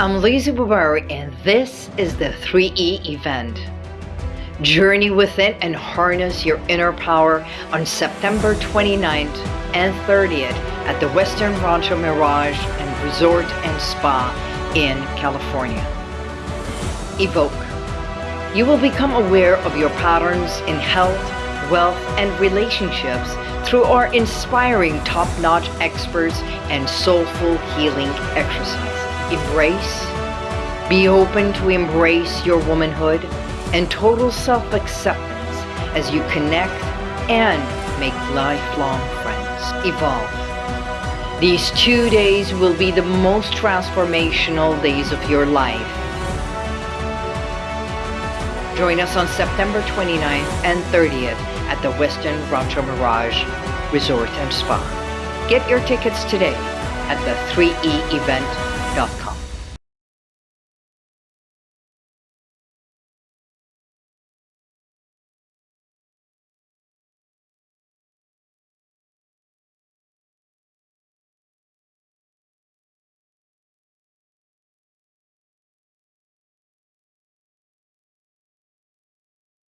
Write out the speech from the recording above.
I'm Lizzie Bubari and this is the 3E event. Journey within and harness your inner power on September 29th and 30th at the Westin Rancho Mirage and Resort and Spa in California. Evoke. You will become aware of your patterns in health, wealth, and relationships through our inspiring top-notch experts and soulful healing exercises. Embrace, be open to embrace your womanhood and total self-acceptance as you connect and make lifelong friends. Evolve. These two days will be the most transformational days of your life. Join us on September 29th and 30th at the Westin Rancho Mirage Resort and Spa. Get your tickets today at the 3eevent.com.